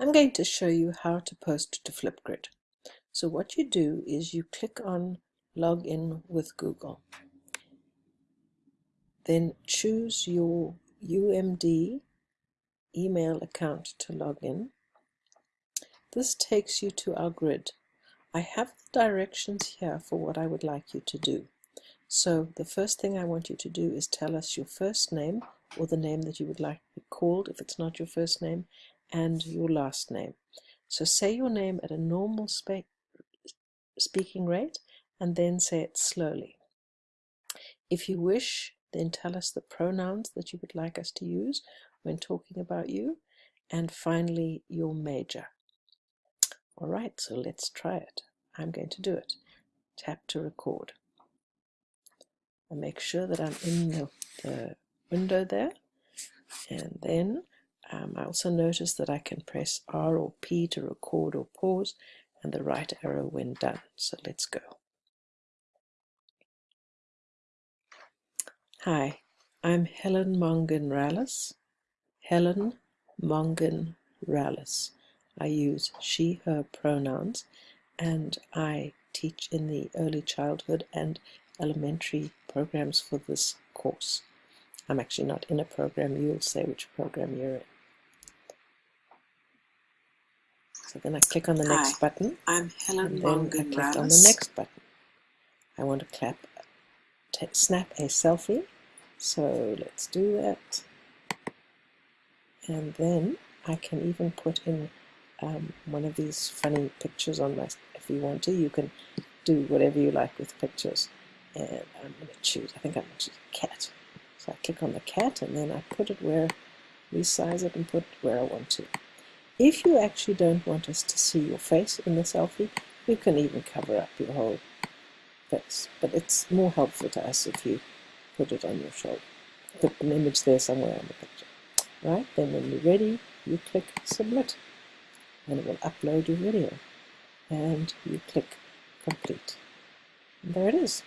I'm going to show you how to post to Flipgrid. So what you do is you click on log in with Google. Then choose your UMD email account to log in. This takes you to our grid. I have the directions here for what I would like you to do. So the first thing I want you to do is tell us your first name or the name that you would like to be called if it's not your first name and your last name. So say your name at a normal speaking rate and then say it slowly. If you wish, then tell us the pronouns that you would like us to use when talking about you. And finally, your major. All right, so let's try it. I'm going to do it. Tap to record. And make sure that I'm in the, the window there. And then um, I also notice that I can press R or P to record or pause and the right arrow when done. So let's go. Hi, I'm Helen Mongan Rallis. Helen Mongan Rallis. I use she, her pronouns and I teach in the early childhood and elementary programs for this course. I'm actually not in a program, you'll say which program you're in. So then I click on the next Hi, button. I'm Helen and then I click on the next button. I want to clap, snap a selfie. So let's do that. And then I can even put in um, one of these funny pictures on my, if you want to, you can do whatever you like with pictures. And I'm going to choose, I think I'm going to choose a cat. So I click on the cat and then I put it where, resize it and put it where I want to. If you actually don't want us to see your face in the selfie, you can even cover up your whole face. But it's more helpful to us if you put it on your shoulder. Put an image there somewhere on the picture. Right? Then when you're ready, you click submit. And it will upload your video. And you click complete. And there it is.